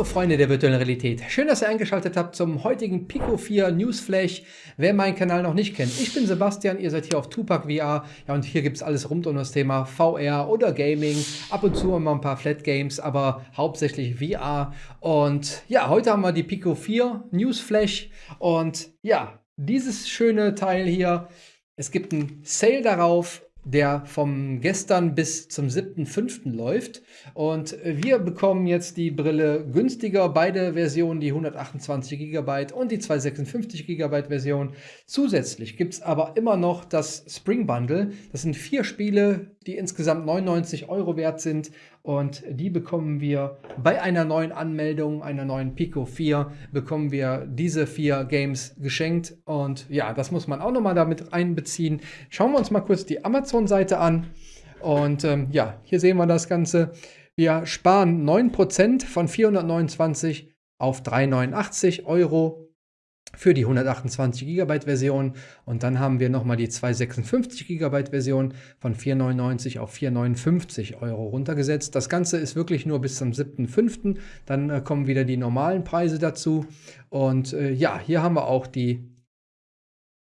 Hallo Freunde der virtuellen Realität. Schön, dass ihr eingeschaltet habt zum heutigen Pico 4 Newsflash. Wer meinen Kanal noch nicht kennt, ich bin Sebastian, ihr seid hier auf Tupac VR. Ja, und hier gibt es alles rund um das Thema VR oder Gaming. Ab und zu immer ein paar Flat Games, aber hauptsächlich VR. Und ja, heute haben wir die Pico 4 Newsflash. Und ja, dieses schöne Teil hier, es gibt ein Sale darauf der vom gestern bis zum 7.5. läuft. Und wir bekommen jetzt die Brille günstiger, beide Versionen, die 128 GB und die 256 GB Version. Zusätzlich gibt es aber immer noch das Spring Bundle. Das sind vier Spiele, die insgesamt 99 Euro wert sind und die bekommen wir bei einer neuen Anmeldung, einer neuen Pico 4, bekommen wir diese vier Games geschenkt und ja, das muss man auch nochmal damit einbeziehen. Schauen wir uns mal kurz die Amazon-Seite an und ähm, ja, hier sehen wir das Ganze. Wir sparen 9% von 429 auf 389 Euro für die 128 GB Version und dann haben wir nochmal die 256 GB Version von 4,99 auf 4,59 Euro runtergesetzt. Das Ganze ist wirklich nur bis zum 7.5. Dann äh, kommen wieder die normalen Preise dazu und äh, ja, hier haben wir auch die,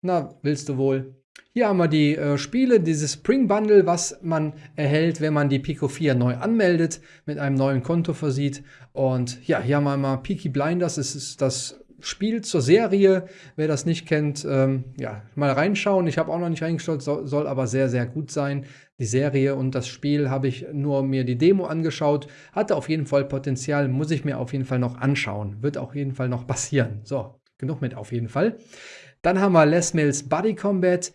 na, willst du wohl, hier haben wir die äh, Spiele, dieses Spring Bundle, was man erhält, wenn man die Pico 4 neu anmeldet, mit einem neuen Konto versieht. Und ja, hier haben wir mal Peaky Blinders, das ist das Spiel zur Serie. Wer das nicht kennt, ähm, ja, mal reinschauen. Ich habe auch noch nicht reingeschaut, soll, soll, aber sehr, sehr gut sein. Die Serie und das Spiel habe ich nur mir die Demo angeschaut. Hatte auf jeden Fall Potenzial, muss ich mir auf jeden Fall noch anschauen. Wird auf jeden Fall noch passieren. So, genug mit auf jeden Fall. Dann haben wir Les Mills Body Combat.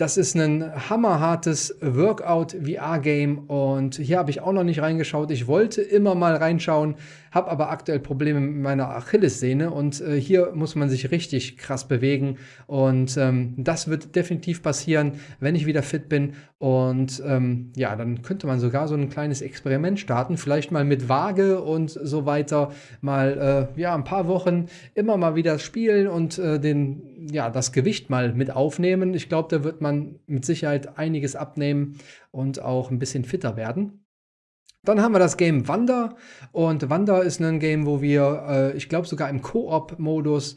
Das ist ein hammerhartes Workout-VR-Game und hier habe ich auch noch nicht reingeschaut. Ich wollte immer mal reinschauen, habe aber aktuell Probleme mit meiner Achillessehne und äh, hier muss man sich richtig krass bewegen und ähm, das wird definitiv passieren, wenn ich wieder fit bin und ähm, ja, dann könnte man sogar so ein kleines Experiment starten, vielleicht mal mit Waage und so weiter, mal äh, ja ein paar Wochen immer mal wieder spielen und äh, den ja das Gewicht mal mit aufnehmen. Ich glaube, da wird man mit Sicherheit einiges abnehmen und auch ein bisschen fitter werden. Dann haben wir das Game Wander und Wander ist ein Game, wo wir, äh, ich glaube sogar im Koop-Modus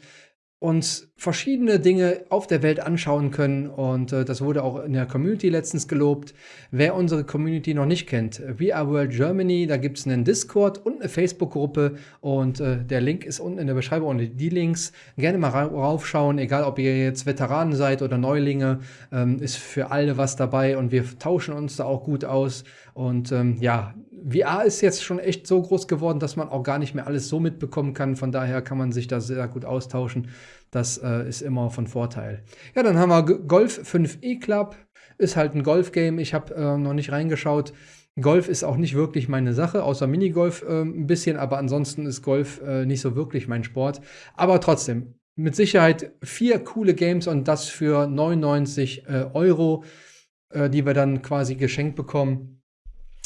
uns verschiedene Dinge auf der Welt anschauen können. Und äh, das wurde auch in der Community letztens gelobt. Wer unsere Community noch nicht kennt, VR World Germany, da gibt es einen Discord und eine Facebook-Gruppe. Und äh, der Link ist unten in der Beschreibung und die Links. Gerne mal raufschauen, egal ob ihr jetzt Veteranen seid oder Neulinge, ähm, ist für alle was dabei. Und wir tauschen uns da auch gut aus. Und ähm, ja, VR ist jetzt schon echt so groß geworden, dass man auch gar nicht mehr alles so mitbekommen kann. Von daher kann man sich da sehr gut austauschen. Das äh, ist immer von Vorteil. Ja, dann haben wir Golf 5e Club. Ist halt ein Golf-Game. Ich habe äh, noch nicht reingeschaut. Golf ist auch nicht wirklich meine Sache, außer Minigolf äh, ein bisschen, aber ansonsten ist Golf äh, nicht so wirklich mein Sport. Aber trotzdem, mit Sicherheit vier coole Games und das für 99 äh, Euro, äh, die wir dann quasi geschenkt bekommen.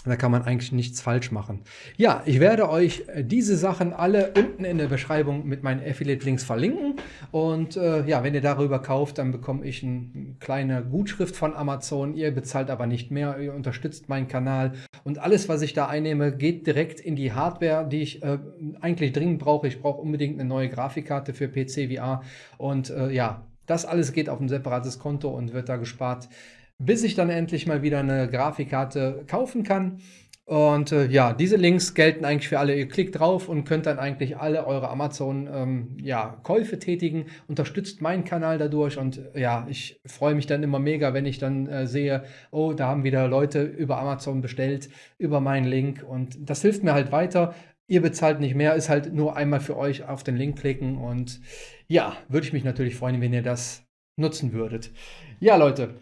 Da kann man eigentlich nichts falsch machen. Ja, ich werde euch äh, diese Sachen alle unten in der Beschreibung mit meinen Affiliate-Links verlinken. Und äh, ja, wenn ihr darüber kauft, dann bekomme ich eine kleine Gutschrift von Amazon. Ihr bezahlt aber nicht mehr, ihr unterstützt meinen Kanal. Und alles, was ich da einnehme, geht direkt in die Hardware, die ich äh, eigentlich dringend brauche. Ich brauche unbedingt eine neue Grafikkarte für PC VR. Und äh, ja, das alles geht auf ein separates Konto und wird da gespart bis ich dann endlich mal wieder eine Grafikkarte kaufen kann. Und äh, ja, diese Links gelten eigentlich für alle. Ihr klickt drauf und könnt dann eigentlich alle eure Amazon-Käufe ja, tätigen. Unterstützt meinen Kanal dadurch und äh, ja, ich freue mich dann immer mega, wenn ich dann äh, sehe, oh, da haben wieder Leute über Amazon bestellt, über meinen Link. Und das hilft mir halt weiter. Ihr bezahlt nicht mehr, ist halt nur einmal für euch auf den Link klicken. Und ja, würde ich mich natürlich freuen, wenn ihr das nutzen würdet. Ja, Leute,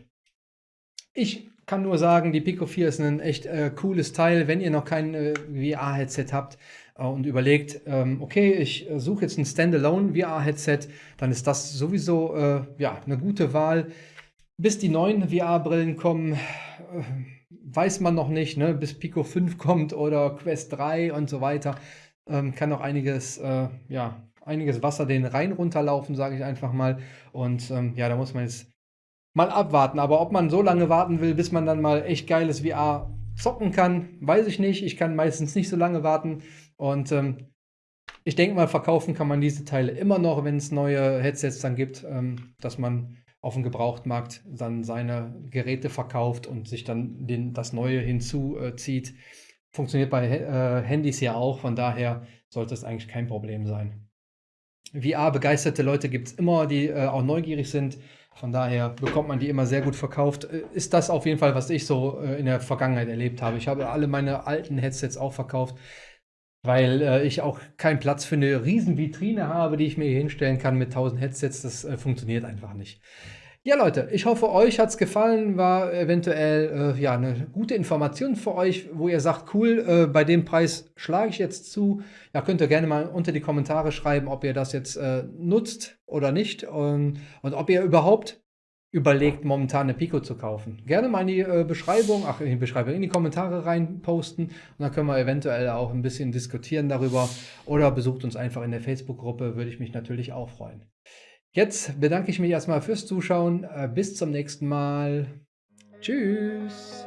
ich kann nur sagen, die Pico 4 ist ein echt äh, cooles Teil. Wenn ihr noch kein äh, VR-Headset habt äh, und überlegt, ähm, okay, ich äh, suche jetzt ein Standalone VR-Headset, dann ist das sowieso äh, ja, eine gute Wahl. Bis die neuen VR-Brillen kommen, äh, weiß man noch nicht, ne? bis Pico 5 kommt oder Quest 3 und so weiter, ähm, kann noch einiges, ja, einiges Wasser den Rhein runterlaufen, sage ich einfach mal. Und ähm, ja, da muss man jetzt mal abwarten. Aber ob man so lange warten will, bis man dann mal echt geiles VR zocken kann, weiß ich nicht. Ich kann meistens nicht so lange warten. Und ähm, Ich denke mal, verkaufen kann man diese Teile immer noch, wenn es neue Headsets dann gibt, ähm, dass man auf dem Gebrauchtmarkt dann seine Geräte verkauft und sich dann den, das Neue hinzuzieht. Funktioniert bei äh, Handys ja auch, von daher sollte es eigentlich kein Problem sein. VR-begeisterte Leute gibt es immer, die äh, auch neugierig sind. Von daher bekommt man die immer sehr gut verkauft. Äh, ist das auf jeden Fall, was ich so äh, in der Vergangenheit erlebt habe. Ich habe alle meine alten Headsets auch verkauft, weil äh, ich auch keinen Platz für eine riesen Vitrine habe, die ich mir hier hinstellen kann mit 1000 Headsets. Das funktioniert einfach nicht. Ja, Leute, ich hoffe, euch hat es gefallen, war eventuell äh, ja, eine gute Information für euch, wo ihr sagt, cool, äh, bei dem Preis schlage ich jetzt zu. Ja, könnt ihr gerne mal unter die Kommentare schreiben, ob ihr das jetzt äh, nutzt oder nicht und, und, ob ihr überhaupt überlegt, momentan eine Pico zu kaufen. Gerne mal in die äh, Beschreibung, ach, in die Beschreibung, in die Kommentare rein posten und dann können wir eventuell auch ein bisschen diskutieren darüber oder besucht uns einfach in der Facebook-Gruppe, würde ich mich natürlich auch freuen. Jetzt bedanke ich mich erstmal fürs Zuschauen. Äh, bis zum nächsten Mal. Tschüss.